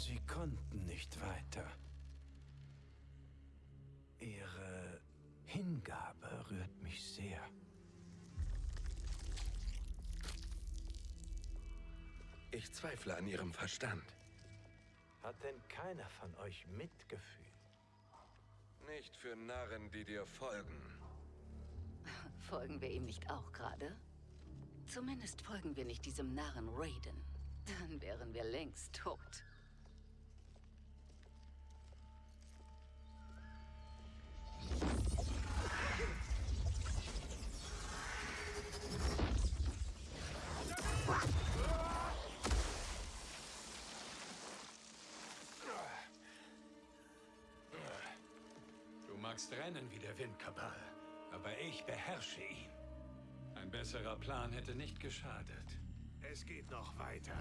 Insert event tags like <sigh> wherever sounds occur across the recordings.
Sie konnten nicht weiter. Ihre Hingabe rührt mich sehr. Ich zweifle an Ihrem Verstand. Hat denn keiner von euch Mitgefühl? Nicht für Narren, die dir folgen. Folgen wir ihm nicht auch gerade? Zumindest folgen wir nicht diesem Narren Raiden. Dann wären wir längst tot. Magst rennen wie der Wind, Kabal, aber ich beherrsche ihn. Ein besserer Plan hätte nicht geschadet. Es geht noch weiter.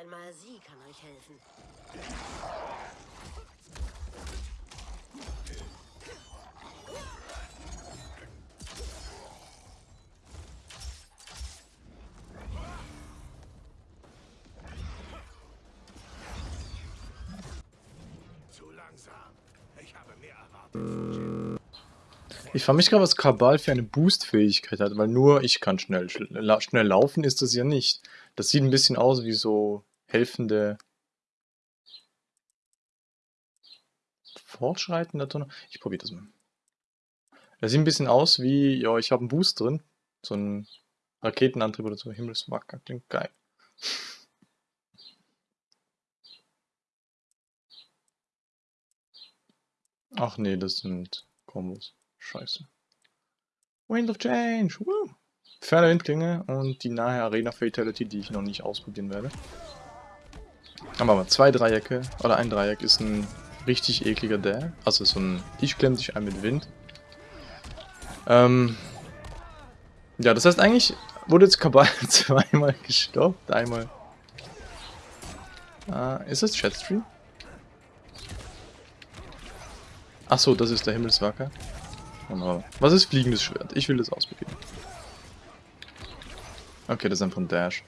Einmal sie kann euch helfen. Zu langsam. Ich habe mehr erwartet. Ich frage mich gerade, was Kabal für eine Boost-Fähigkeit hat, weil nur ich kann schnell, schnell laufen, ist das ja nicht. Das sieht ein bisschen aus wie so helfende fortschreitender Donner. Ich probiere das mal. Das sieht ein bisschen aus wie, ja, ich habe einen Boost drin. So ein Raketenantrieb oder so. Himmelswacker, klingt geil. Ach nee, das sind Kombos. Scheiße. Wind of Change. Woo. Ferne Windklinge und die nahe Arena Fatality, die ich noch nicht ausprobieren werde. Aber mal zwei Dreiecke oder ein Dreieck ist ein richtig ekliger Dare. Also so ein Ich klemm dich ein mit Wind. Ähm, ja, das heißt eigentlich wurde jetzt Kabal <laughs> zweimal gestoppt. Einmal. Äh, ist das Chatstream? Achso, das ist der Himmelswacker. Genau. Was ist fliegendes Schwert? Ich will das ausprobieren. Okay, das ist einfach ein Dash.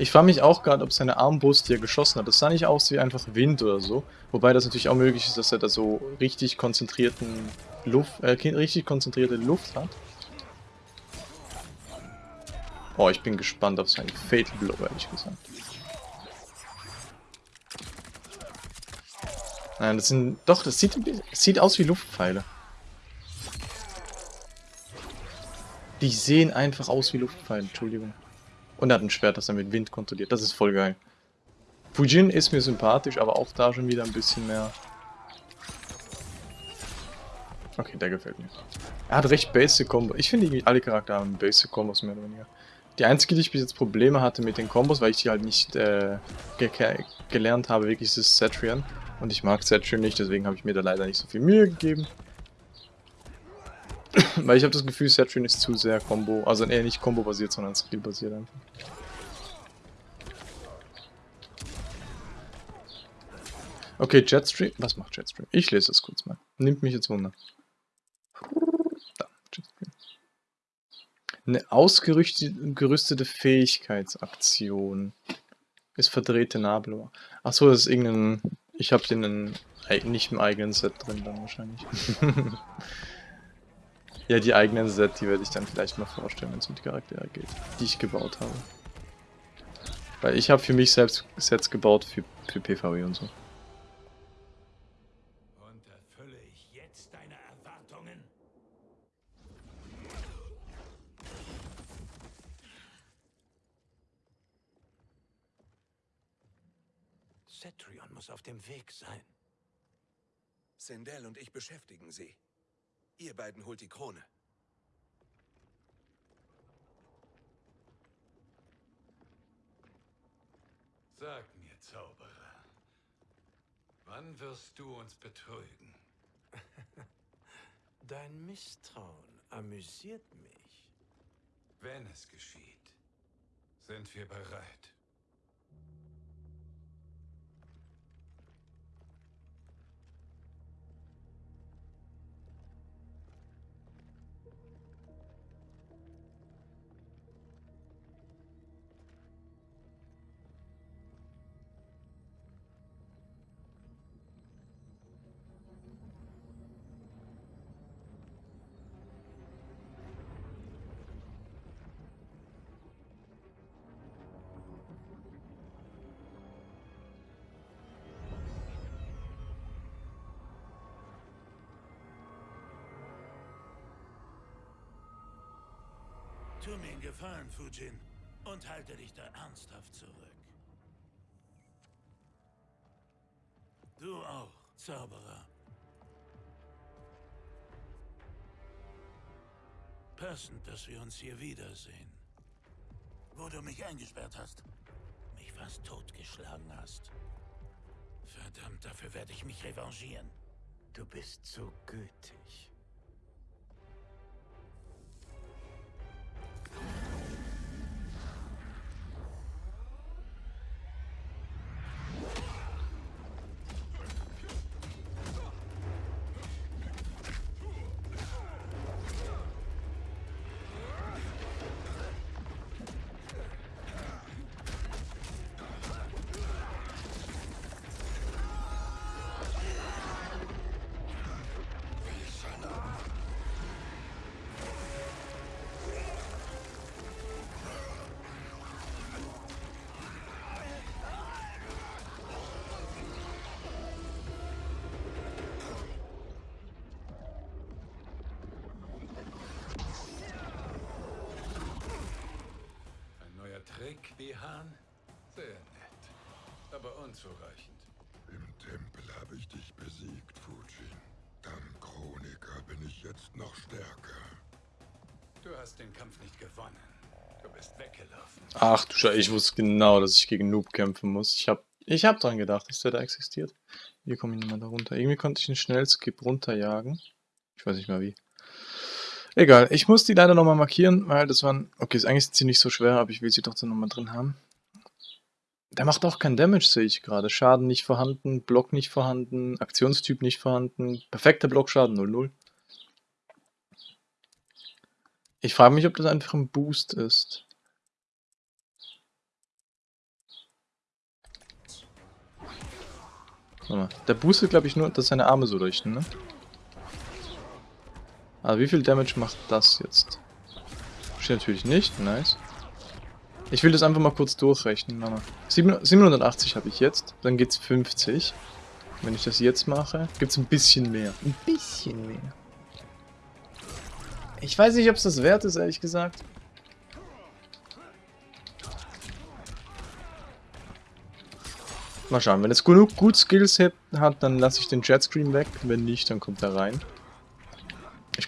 Ich frage mich auch gerade, ob seine Armbrust, die er geschossen hat, das sah nicht aus wie einfach Wind oder so. Wobei das natürlich auch möglich ist, dass er da so richtig konzentrierten Luft, äh, richtig konzentrierte Luft hat. Oh, ich bin gespannt auf seinen Fatal Blow, ehrlich gesagt. Nein, das sind. Doch, das sieht, bisschen- sieht aus wie Luftpfeile. Die sehen einfach aus wie Luftpfeile, Entschuldigung. Und er hat ein Schwert, das er mit Wind kontrolliert. Das ist voll geil. Fujin ist mir sympathisch, aber auch da schon wieder ein bisschen mehr. Okay, der gefällt mir. Er hat recht basic Combo. Ich finde irgendwie alle Charaktere haben basic Combos mehr oder weniger. Die einzige, die ich bis jetzt Probleme hatte mit den Kombos, weil ich die halt nicht äh, ge gelernt habe, wirklich ist Cetrian. Und ich mag Cetrian nicht, deswegen habe ich mir da leider nicht so viel Mühe gegeben. <laughs> weil ich habe das Gefühl, Cetrian ist zu sehr Combo, also eher nicht Combo-basiert, sondern Skill-basiert einfach. Okay, Jetstream. Was macht Jetstream? Ich lese das kurz mal. Nimmt mich jetzt Wunder. Da, Jetstream. Eine ausgerüstete Fähigkeitsaktion. Ist verdrehte Nabel. Achso, das ist irgendein. Ich habe den in, nicht im eigenen Set drin dann wahrscheinlich. <laughs> Ja, die eigenen Set, die werde ich dann vielleicht mal vorstellen, wenn es um die Charaktere geht, die ich gebaut habe. Weil ich habe für mich selbst Sets gebaut für, für PvE und so. Und erfülle ich jetzt deine Erwartungen? Cetrion muss auf dem Weg sein. Sendel und ich beschäftigen sie. Ihr beiden holt die Krone. Sag mir, Zauberer, wann wirst du uns betrügen? <laughs> Dein Misstrauen amüsiert mich. Wenn es geschieht, sind wir bereit. Einen Gefallen, Fujin, und halte dich da ernsthaft zurück. Du auch, Zauberer. Passend, dass wir uns hier wiedersehen. Wo du mich eingesperrt hast. Mich fast totgeschlagen hast. Verdammt, dafür werde ich mich revanchieren. Du bist so gütig. Bihan? Sehr nett, aber unzureichend. Im Tempel habe ich dich besiegt, Fujin. Dank Chroniker bin ich jetzt noch stärker. Du hast den Kampf nicht gewonnen. Du bist weggelaufen. Ach du Scheiße, ich wusste genau, dass ich gegen Noob kämpfen muss. Ich hab, ich hab dran gedacht, dass der da existiert. Hier komme ich nicht mehr da runter. Irgendwie konnte ich einen Schnellskip runterjagen. Ich weiß nicht mehr wie. Egal, ich muss die leider nochmal markieren, weil das waren... Okay, ist eigentlich ziemlich so schwer, aber ich will sie doch dann nochmal drin haben. Der macht auch keinen Damage, sehe ich gerade. Schaden nicht vorhanden, Block nicht vorhanden, Aktionstyp nicht vorhanden, perfekter Blockschaden 0-0. Ich frage mich, ob das einfach ein Boost ist. Der boostet, glaube ich, nur, dass seine Arme so leuchten, ne? Aber wie viel Damage macht das jetzt? Steht natürlich nicht, nice. Ich will das einfach mal kurz durchrechnen. Warte mal. Sieben- 780 habe ich jetzt, dann geht's 50. Wenn ich das jetzt mache, gibt's ein bisschen mehr. Ein bisschen mehr. Ich weiß nicht, ob es das wert ist, ehrlich gesagt. Mal schauen, wenn es genug gut Skills hat, dann lasse ich den Jetscream weg. Wenn nicht, dann kommt er rein.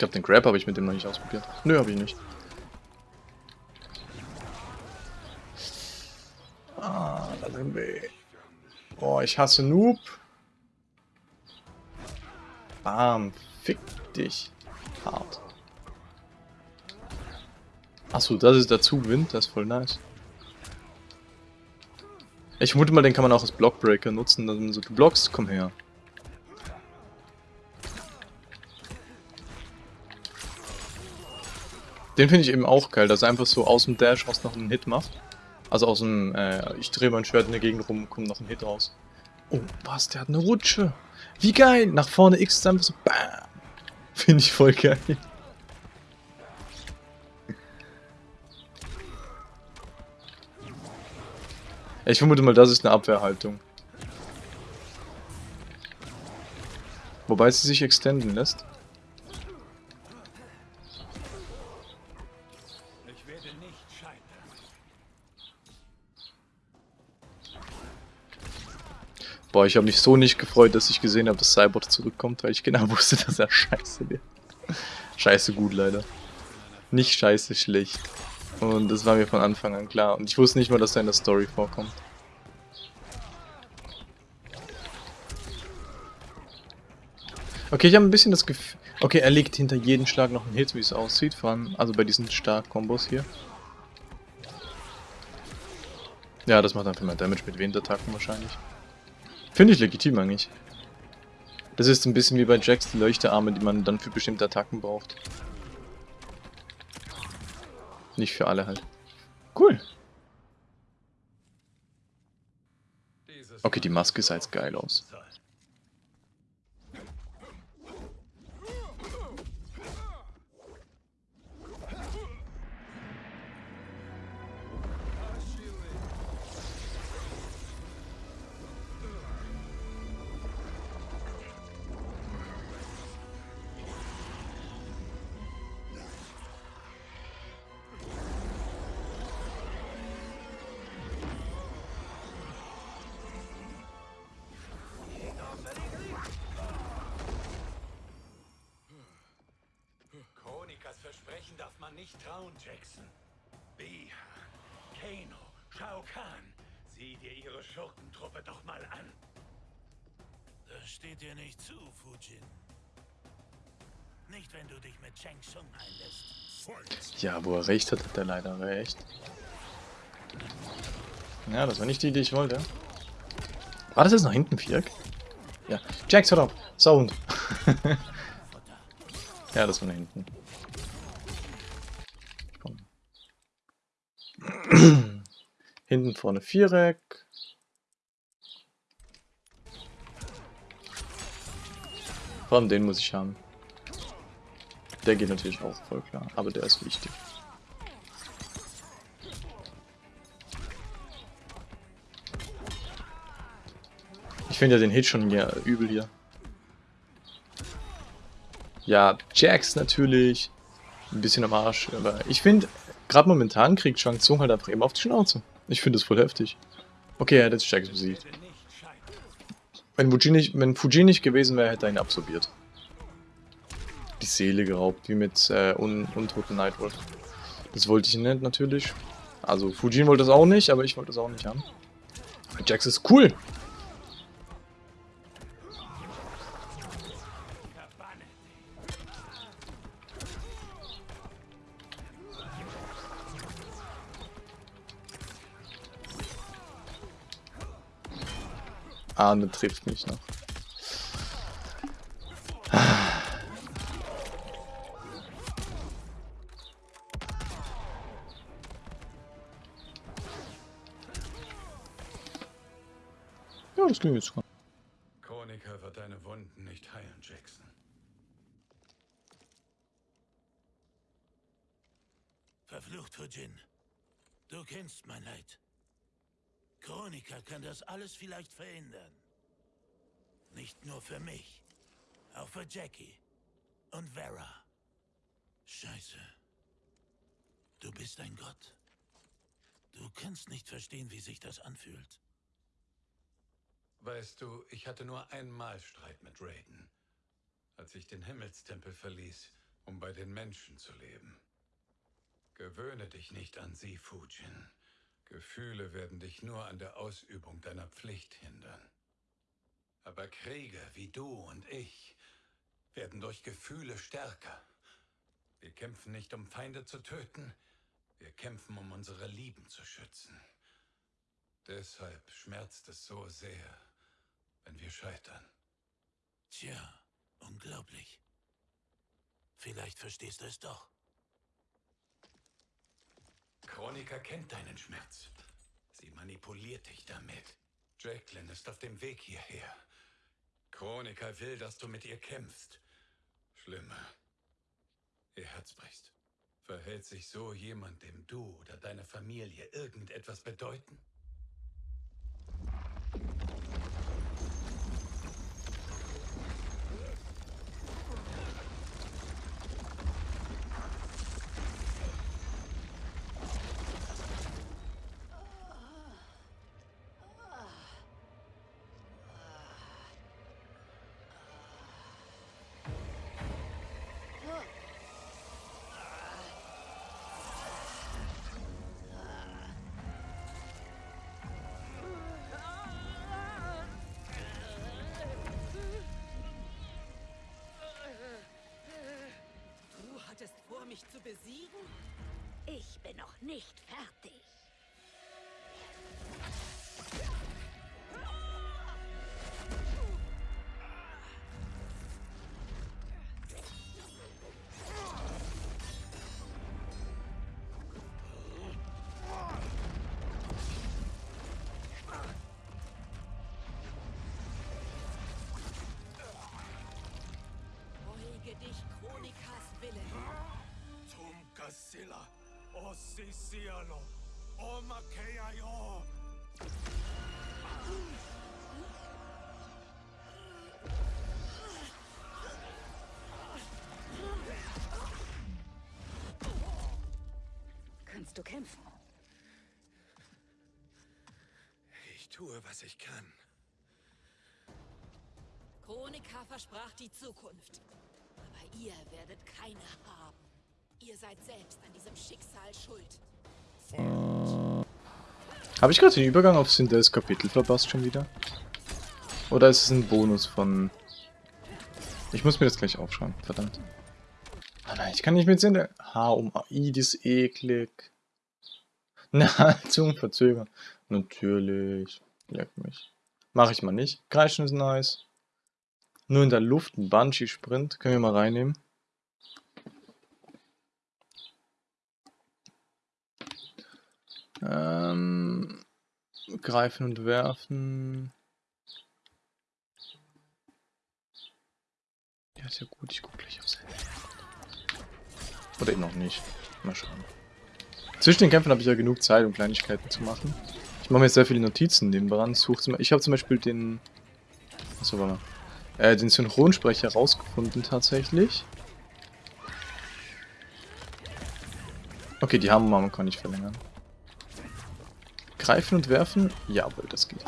Glaube, den Grab habe ich mit dem noch nicht ausprobiert. Nö, habe ich nicht. Ah, da sind wir. Boah, ich hasse Noob. Bam, fick dich. Hart. Achso, das ist der Zugwind, das ist voll nice. Ich vermute mal, den kann man auch als Blockbreaker nutzen, dass man so, du blockst, komm her. Den finde ich eben auch geil, dass er einfach so aus dem Dash raus noch einen Hit macht. Also aus dem, äh, ich drehe mein Schwert in der Gegend rum, kommt noch ein Hit raus. Oh, was, der hat eine Rutsche. Wie geil, nach vorne X ist einfach so, bam. Finde ich voll geil. Ich vermute mal, das ist eine Abwehrhaltung. Wobei sie sich extenden lässt. Werde nicht scheitern. Boah, ich habe mich so nicht gefreut, dass ich gesehen habe, dass Cybot zurückkommt, weil ich genau <laughs> wusste, dass er scheiße wird. Scheiße gut, leider. Nicht scheiße schlecht. Und das war mir von Anfang an klar. Und ich wusste nicht mal, dass er in der Story vorkommt. Okay, ich habe ein bisschen das Gefühl... Okay, er legt hinter jedem Schlag noch einen Hit, wie es aussieht. Vor allem, also bei diesen Stark-Kombos hier. Ja, das macht einfach mehr Damage mit Windattacken wahrscheinlich. Finde ich legitim eigentlich. Das ist ein bisschen wie bei Jax, die Leuchtearme, die man dann für bestimmte Attacken braucht. Nicht für alle halt. Cool. Okay, die Maske sah jetzt geil aus. Nicht trauen, Jackson. Biha, Kano, Shao Kahn, sieh dir ihre Schurkentruppe doch mal an. Das steht dir nicht zu, Fujin. Nicht, wenn du dich mit Cheng Tsung einlässt. Ja, wo er recht hat, hat er leider recht. Ja, das war nicht die, die ich wollte. War das jetzt nach hinten, Viereck? Ja. Jax, hör auf! Sound! <laughs> ja, das war nach hinten. Komm. Hinten vorne Viereck. Vor allem den muss ich haben. Der geht natürlich auch voll klar, aber der ist wichtig. Ich finde ja den Hit schon ja, übel hier. Ja, Jax natürlich. Ein bisschen am Arsch, aber ich finde, gerade momentan kriegt Shang Tsung halt einfach immer auf die Schnauze. Ich finde das voll heftig. Okay, er hat jetzt Jax besiegt. Wenn Fuji nicht, wenn Fuji nicht gewesen wäre, hätte er ihn absorbiert. Die Seele geraubt, wie mit äh, Un Untoten Nightwolf. Das wollte ich nicht, natürlich. Also, Fujin wollte das auch nicht, aber ich wollte das auch nicht haben. Jax ist cool. Arne trifft mich noch. Ja, das ging jetzt. Chronika wird deine Wunden nicht heilen, Jackson. Verflucht, Fujin. Du kennst mein Leid. Chronika kann das alles vielleicht verhindern. Nicht nur für mich. Auch für Jackie. Und Vera. Scheiße. Du bist ein Gott. Du kannst nicht verstehen, wie sich das anfühlt. Weißt du, ich hatte nur einmal Streit mit Raiden. Als ich den Himmelstempel verließ, um bei den Menschen zu leben. Gewöhne dich nicht an sie, Fujin. Gefühle werden dich nur an der Ausübung deiner Pflicht hindern. Aber Krieger wie du und ich werden durch Gefühle stärker. Wir kämpfen nicht, um Feinde zu töten, wir kämpfen, um unsere Lieben zu schützen. Deshalb schmerzt es so sehr, wenn wir scheitern. Tja, unglaublich. Vielleicht verstehst du es doch. Chronika kennt deinen Schmerz. Sie manipuliert dich damit. Jacqueline ist auf dem Weg hierher. Chronika will, dass du mit ihr kämpfst. Schlimmer. Ihr Herz bricht. Verhält sich so jemand, dem du oder deine Familie irgendetwas bedeuten? O Sicialo, o. Kannst du kämpfen? Ich tue, was ich kann. Chronika versprach die Zukunft. Aber ihr werdet keine haben. Ihr seid selbst an diesem Schicksal schuld. Habe ich gerade den Übergang auf Sindels Kapitel verpasst schon wieder? Oder ist es ein Bonus von... Ich muss mir das gleich aufschreiben, verdammt. Ah nein, ich kann nicht mit Sindel... H um AI, das eklig. <laughs> Na, zum Verzögern. Natürlich. Leck mich. Mache ich mal nicht. Kreischen ist nice. Nur in der Luft ein Bungee-Sprint. Können wir mal reinnehmen. Ähm, greifen und werfen. Ja, ist ja gut. Ich gucke gleich Handy. Oder eben noch nicht. Mal schauen. Zwischen den Kämpfen habe ich ja genug Zeit, um Kleinigkeiten zu machen. Ich mache mir jetzt sehr viele Notizen nebenan. Ich habe zum Beispiel den... Achso, warte mal. Äh, den Synchronsprecher rausgefunden tatsächlich. Okay, die Hammermama kann ich verlängern. Greifen und werfen? Jawohl, das geht.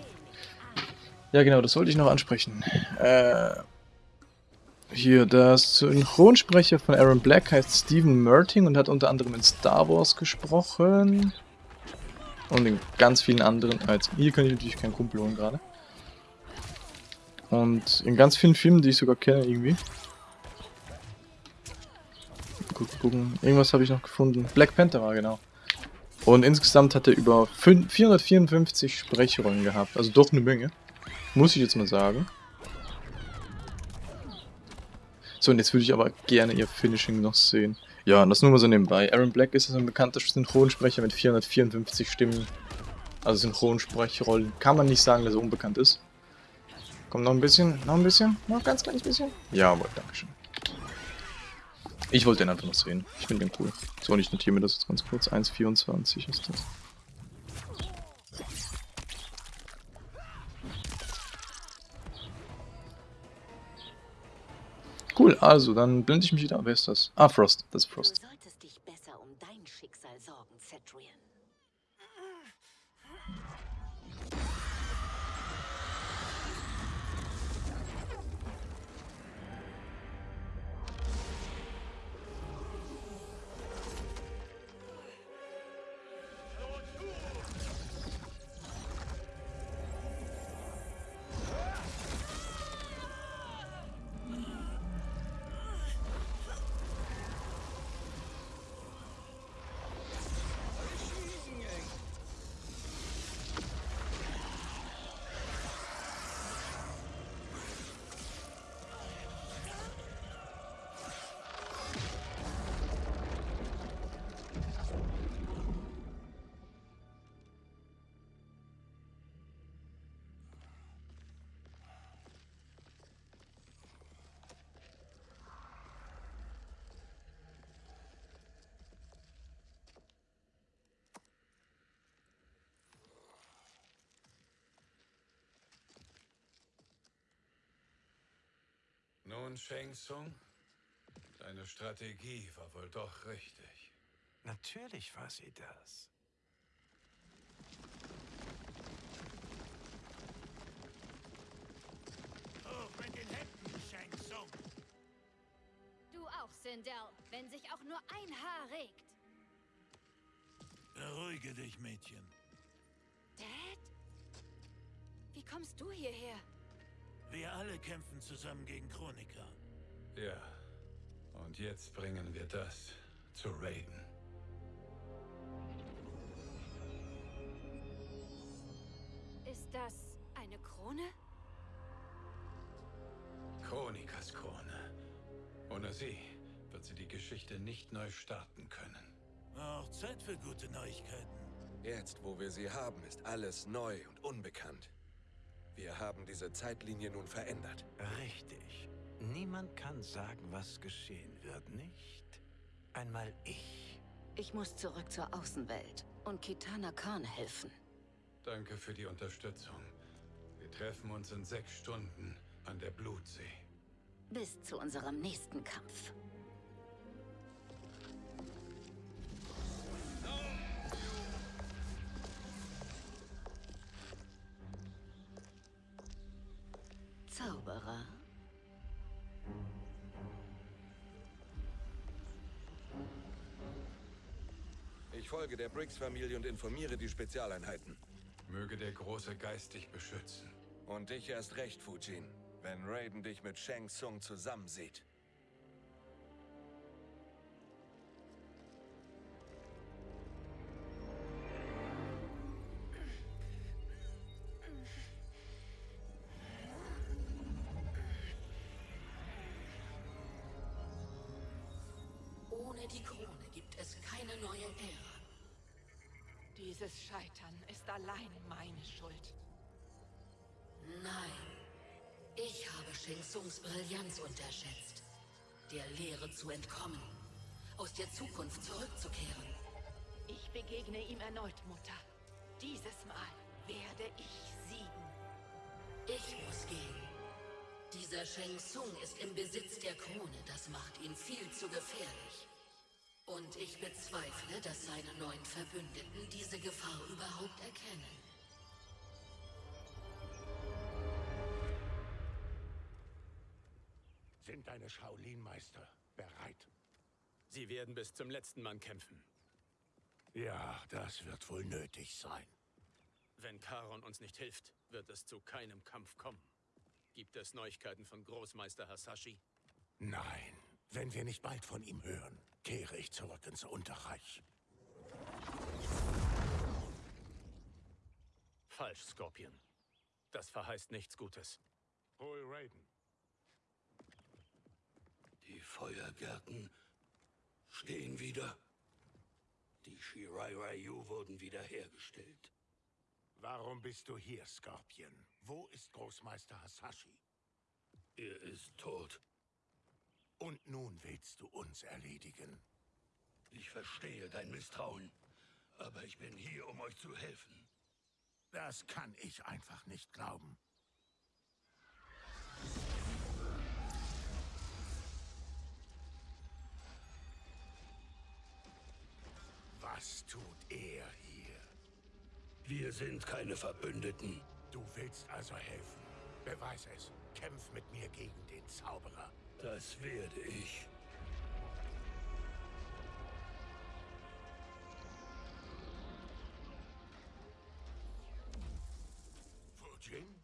Ja genau, das wollte ich noch ansprechen. Äh, hier, der Synchronsprecher von Aaron Black heißt Stephen Merting und hat unter anderem in Star Wars gesprochen. Und in ganz vielen anderen... Jetzt, hier kann ich natürlich keinen Kumpel holen gerade. Und in ganz vielen Filmen, die ich sogar kenne irgendwie. Gucken, gucken. Irgendwas habe ich noch gefunden. Black Panther war genau. Und insgesamt hat er über 5, 454 Sprechrollen gehabt. Also doch eine Menge. Muss ich jetzt mal sagen. So, und jetzt würde ich aber gerne ihr Finishing noch sehen. Ja, das nur mal so nebenbei. Aaron Black ist ein bekannter Synchronsprecher mit 454 Stimmen. Also Synchronsprechrollen. Kann man nicht sagen, dass er unbekannt ist. Kommt noch ein bisschen, noch ein bisschen, noch ein ganz kleines bisschen. Jawohl, dankeschön. Ich wollte den einfach noch sehen. Ich finde den cool. So, und ich notiere mir das jetzt ganz kurz. 1,24 ist das. Cool, also, dann blende ich mich wieder. Wer ist das? Ah, Frost. Das ist Du Frost. solltest dich besser um dein Schicksal sorgen, Cetrian. Nun, Shang Tsung, deine Strategie war wohl doch richtig. Natürlich war sie das. Hoch mit den Händen, Shang Tsung. Du auch, Sindel, wenn sich auch nur ein Haar regt. Beruhige dich, Mädchen. Dad? Wie kommst du hierher? Alle kämpfen zusammen gegen Chronika. Ja, und jetzt bringen wir das zu Raiden. Ist das eine Krone? Chronikas Krone. Ohne sie wird sie die Geschichte nicht neu starten können. Auch Zeit für gute Neuigkeiten. Jetzt, wo wir sie haben, ist alles neu und unbekannt. Wir haben diese Zeitlinie nun verändert. Richtig. Niemand kann sagen, was geschehen wird, nicht? Einmal ich. Ich muss zurück zur Außenwelt und Kitana Khan helfen. Danke für die Unterstützung. Wir treffen uns in sechs Stunden an der Blutsee. Bis zu unserem nächsten Kampf. Zauberer. Ich folge der Briggs-Familie und informiere die Spezialeinheiten. Möge der große Geist dich beschützen. Und dich erst recht, Fujin, wenn Raiden dich mit Shang Tsung zusammensieht. Brillanz unterschätzt. Der Lehre zu entkommen. Aus der Zukunft zurückzukehren. Ich begegne ihm erneut, Mutter. Dieses Mal werde ich siegen. Ich muss gehen. Dieser Shang Tsung ist im Besitz der Krone. Das macht ihn viel zu gefährlich. Und ich bezweifle, dass seine neuen Verbündeten diese Gefahr überhaupt erkennen. Deine Shaolin-Meister bereit? Sie werden bis zum letzten Mann kämpfen. Ja, das wird wohl nötig sein. Wenn Charon uns nicht hilft, wird es zu keinem Kampf kommen. Gibt es Neuigkeiten von Großmeister Hasashi? Nein, wenn wir nicht bald von ihm hören, kehre ich zurück ins Unterreich. Falsch, Scorpion. Das verheißt nichts Gutes. Hol Raiden. Die Feuergärten stehen wieder. Die Shirai Ryu wurden wiederhergestellt. Warum bist du hier, Scorpion? Wo ist Großmeister Hasashi? Er ist tot. Und nun willst du uns erledigen. Ich verstehe dein Misstrauen, aber ich bin hier, um euch zu helfen. Das kann ich einfach nicht glauben. Was tut er hier? Wir sind keine Verbündeten. Du willst also helfen. Beweis es. Kämpf mit mir gegen den Zauberer. Das werde ich. Fujin?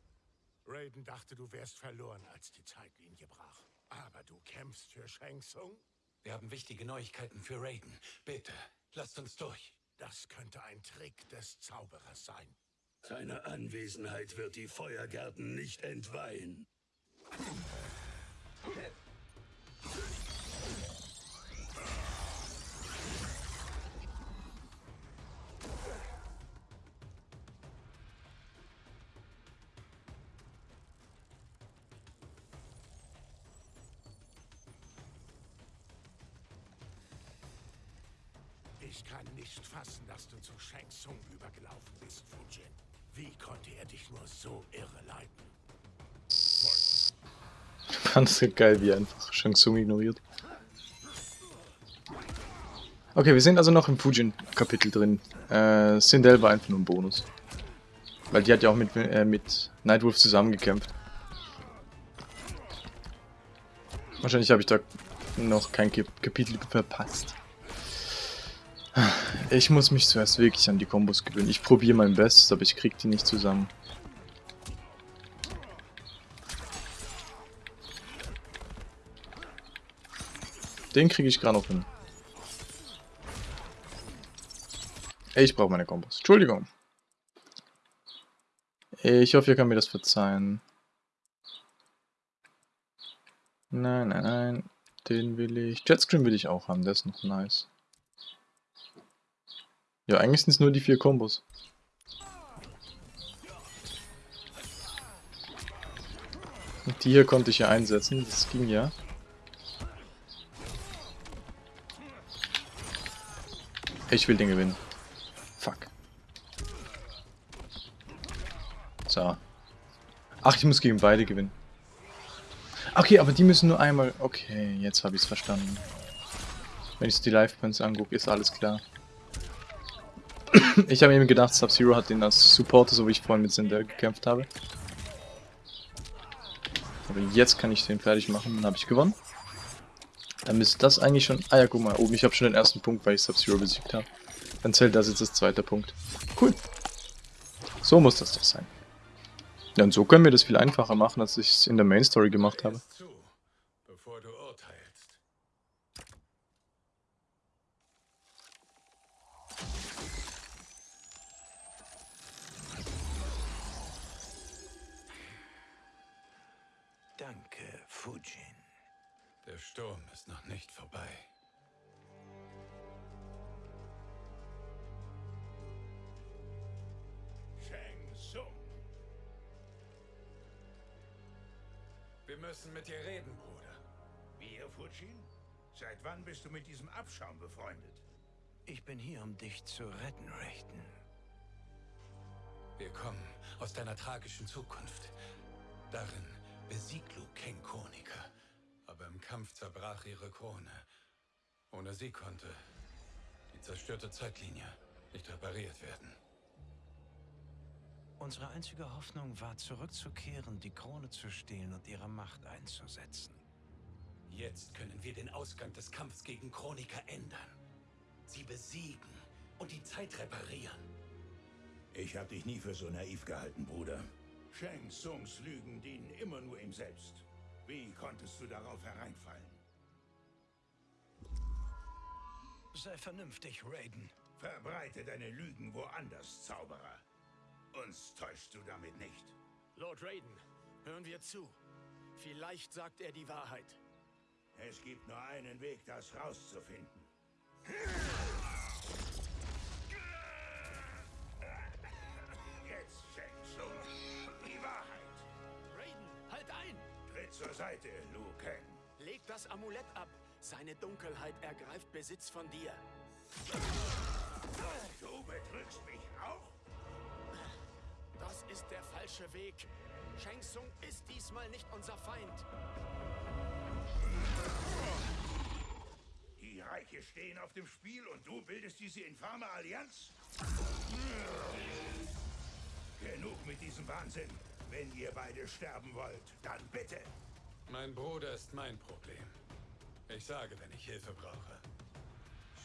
Raiden dachte, du wärst verloren, als die Zeitlinie brach. Aber du kämpfst für Shang Tsung? Wir haben wichtige Neuigkeiten für Raiden. Bitte, lasst uns durch. Das könnte ein Trick des Zauberers sein. Seine Anwesenheit wird die Feuergärten nicht entweihen. Dass du zu Shang Tsung übergelaufen bist, Fujin. Wie konnte er dich nur so irre leiten? Ich fand es geil, wie er einfach Shang Tsung ignoriert. Okay, wir sind also noch im Fujin-Kapitel drin. Äh, Sindel war einfach nur ein Bonus. Weil die hat ja auch mit, äh, mit Nightwolf zusammengekämpft. Wahrscheinlich habe ich da noch kein Kap Kapitel verpasst. Ich muss mich zuerst wirklich an die Kombos gewöhnen. Ich probiere mein Bestes, aber ich krieg die nicht zusammen. Den kriege ich gerade noch hin. Ich brauche meine Kombos. Entschuldigung. Ich hoffe, ihr könnt mir das verzeihen. Nein, nein, nein. Den will ich. Jetscream will ich auch haben, der ist noch nice. Ja, eigentlich sind es nur die vier Kombos. Und die hier konnte ich ja einsetzen, das ging ja. Ich will den gewinnen. Fuck. So. Ach, ich muss gegen beide gewinnen. Okay, aber die müssen nur einmal... Okay, jetzt habe ich es verstanden. Wenn ich die Life Points angucke, ist alles klar. <laughs> ich habe eben gedacht, Sub-Zero hat den als Supporter, so wie ich vorhin mit Sindel gekämpft habe. Aber jetzt kann ich den fertig machen, dann habe ich gewonnen. Dann müsste das eigentlich schon... Ah ja, guck mal, oben, ich habe schon den ersten Punkt, weil ich Sub-Zero besiegt habe. Dann zählt das jetzt als zweiter Punkt. Cool. So muss das doch sein. Ja, und so können wir das viel einfacher machen, als ich es in der Main Story gemacht habe. Danke, Fujin. Der Sturm ist noch nicht vorbei. Shang Tsung. Wir müssen mit dir reden, Bruder. Wir, Fujin? Seit wann bist du mit diesem Abschaum befreundet? Ich bin hier, um dich zu retten, Raiden. Wir kommen aus deiner tragischen Zukunft. Darin besiegt Liu Kang Konica. Aber im Kampf zerbrach ihre Krone. Ohne sie konnte die zerstörte Zeitlinie nicht repariert werden. Unsere einzige Hoffnung war, zurückzukehren, die Krone zu stehlen und ihre Macht einzusetzen. Jetzt können wir den Ausgang des Kampfs gegen Chronika ändern. Sie besiegen und die Zeit reparieren. Ich habe dich nie für so naiv gehalten, Bruder. Shang Tsungs Lügen dienen immer nur ihm selbst. Wie konntest du darauf hereinfallen? Sei vernünftig, Raiden. Verbreite deine Lügen woanders, Zauberer. Uns täuschst du damit nicht. Lord Raiden, hören wir zu. Vielleicht sagt er die Wahrheit. Es gibt nur einen Weg, das rauszufinden. Zur Seite, Liu Kang. Leg das Amulett ab. Seine Dunkelheit ergreift Besitz von dir. Du betrügst mich auch? Das ist der falsche Weg. Shang Tsung ist diesmal nicht unser Feind. Die Reiche stehen auf dem Spiel und du bildest diese infame Allianz? Genug mit diesem Wahnsinn. Wenn ihr beide sterben wollt, dann bitte. Mein Bruder ist mein Problem. Ich sage, wenn ich Hilfe brauche.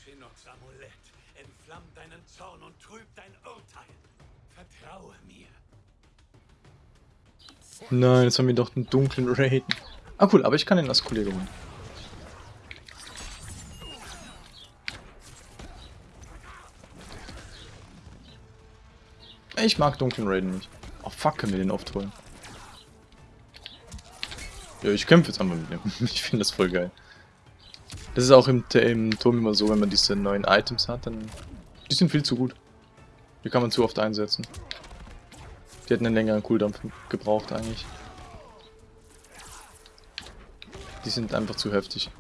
Shinnocks Amulett entflammt deinen Zorn und trübt dein Urteil. Vertraue mir. Nein, jetzt haben wir doch einen dunklen Raiden. Ah cool, aber ich kann ihn als Kollege holen. Ich mag dunklen Raiden nicht. Oh fuck, können wir den oft holen. Ja, ich kämpfe jetzt einmal mit dem. <laughs> Ich finde das voll geil. Das ist auch im, im Turm immer so, wenn man diese neuen Items hat, dann... Die sind viel zu gut. Die kann man zu oft einsetzen. Die hätten einen längeren Cooldown gebraucht eigentlich. Die sind einfach zu heftig.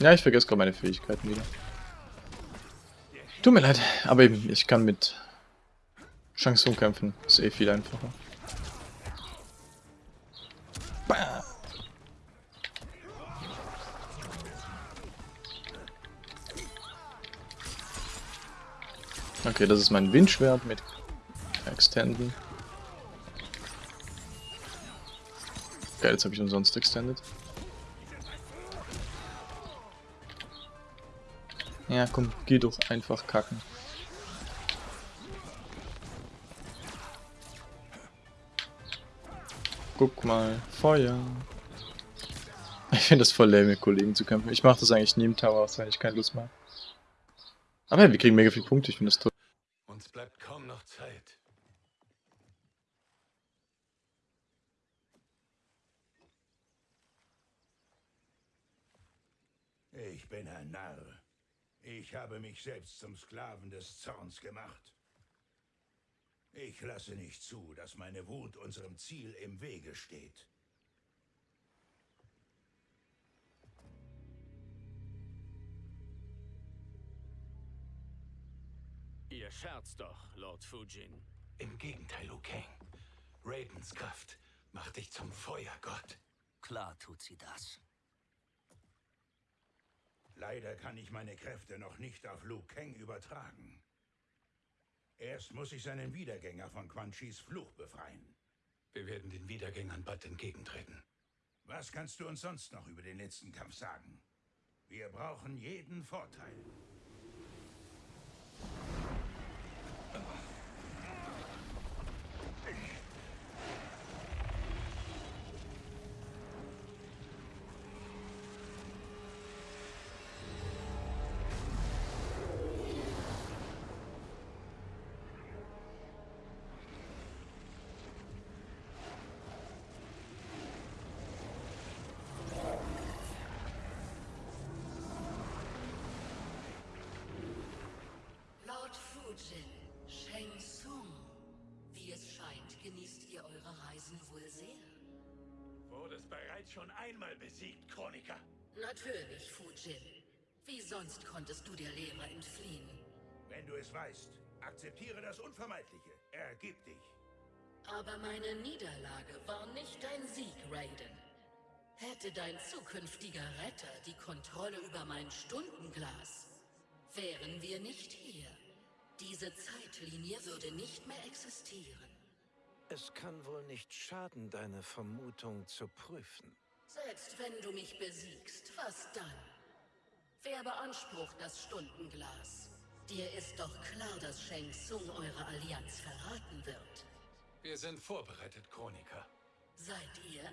Ja, ich vergesse gerade meine Fähigkeiten wieder. Tut mir leid, aber eben, ich kann mit Shang kämpfen. Ist eh viel einfacher. Okay, das ist mein Windschwert mit Extenden. Geil, jetzt habe ich umsonst extended. Ja, komm, geh doch einfach kacken. Guck mal, Feuer. Ich finde das voll lame, mit Kollegen zu kämpfen. Ich mache das eigentlich nie im Tower, wenn ich keine Lust mehr Aber ja, wir kriegen mega viele Punkte, ich finde das toll. Uns bleibt kaum noch Zeit. Ich bin ein Narr. Ich habe mich selbst zum Sklaven des Zorns gemacht. Ich lasse nicht zu, dass meine Wut unserem Ziel im Wege steht. Ihr scherzt doch, Lord Fujin. Im Gegenteil, Liu Kang. Raidens Kraft macht dich zum Feuergott. Klar tut sie das. Leider kann ich meine Kräfte noch nicht auf Liu Kang übertragen. Erst muss ich seinen Wiedergänger von Quan Chis Fluch befreien. Wir werden den Wiedergängern bald entgegentreten. Was kannst du uns sonst noch über den letzten Kampf sagen? Wir brauchen jeden Vorteil. Lord <laughs> Fujin, Sheng Tsung. Wie es scheint, genießt ihr eure Reisen wohl sehr. Wurdest bereits schon einmal besiegt, Chroniker. Natürlich, Fujin. Wie sonst konntest du der Lehre entfliehen? Wenn du es weißt, akzeptiere das Unvermeidliche. Ergib dich. Aber meine Niederlage war nicht dein Sieg, Raiden. Hätte dein zukünftiger Retter die Kontrolle über mein Stundenglas, wären wir nicht hier. Diese Zeitlinie würde nicht mehr existieren. Es kann wohl nicht schaden, deine Vermutung zu prüfen. Selbst wenn du mich besiegst, was dann? Wer beansprucht das Stundenglas? Dir ist doch klar, dass Shang Tsung eure Allianz verraten wird. Wir sind vorbereitet, Chroniker. Seid ihr?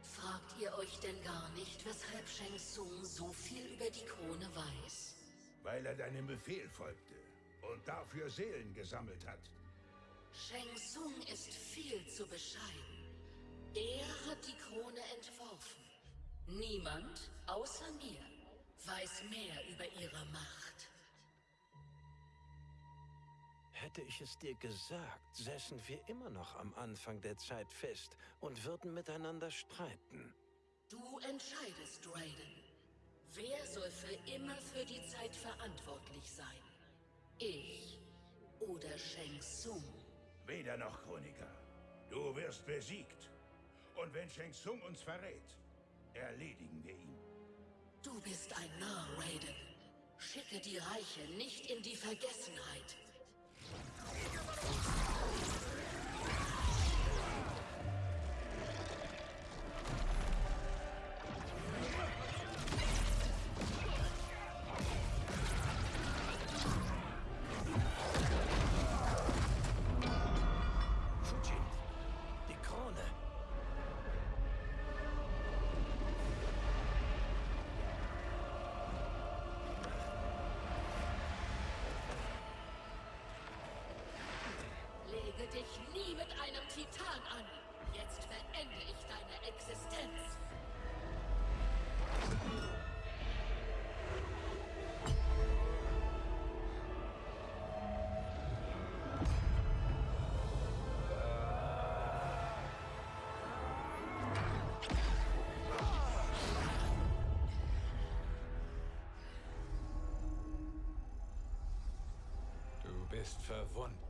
Fragt ihr euch denn gar nicht, weshalb Shang Tsung so viel über die Krone weiß? Weil er deinem Befehl folgte und dafür Seelen gesammelt hat. Shang Tsung ist viel zu bescheiden. Er hat die Krone entworfen. Niemand, außer mir, weiß mehr über ihre Macht. Hätte ich es dir gesagt, säßen wir immer noch am Anfang der Zeit fest und würden miteinander streiten. Du entscheidest, Raiden. Wer soll für immer für die Zeit verantwortlich sein? Ich oder Shang Tsung? Weder noch, Chroniker. Du wirst besiegt. Und wenn Shang Tsung uns verrät, erledigen wir ihn. Du bist ein Narr, Raiden. Schicke die Reiche nicht in die Vergessenheit. Bist verwundbar,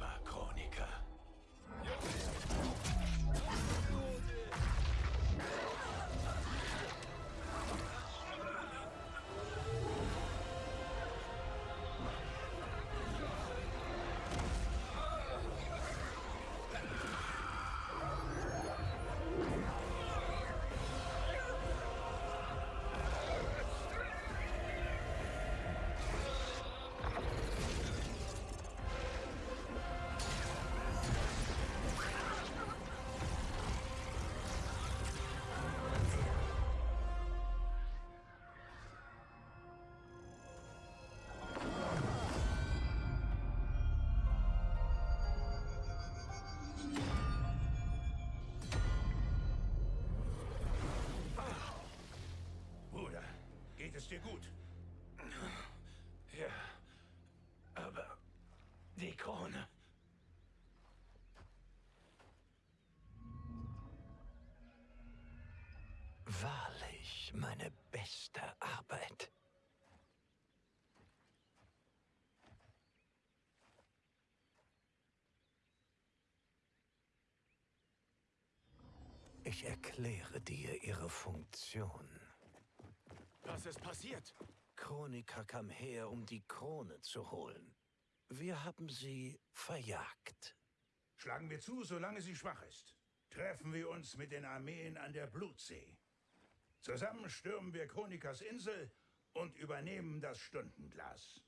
dir gut? Ja. Aber die Krone. Wahrlich meine beste Arbeit. Ich erkläre dir ihre Funktion. Was ist passiert? Chroniker kam her, um die Krone zu holen. Wir haben sie verjagt. Schlagen wir zu, solange sie schwach ist. Treffen wir uns mit den Armeen an der Blutsee. Zusammen stürmen wir Chronikas Insel und übernehmen das Stundenglas.